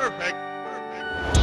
Perfect. Perfect.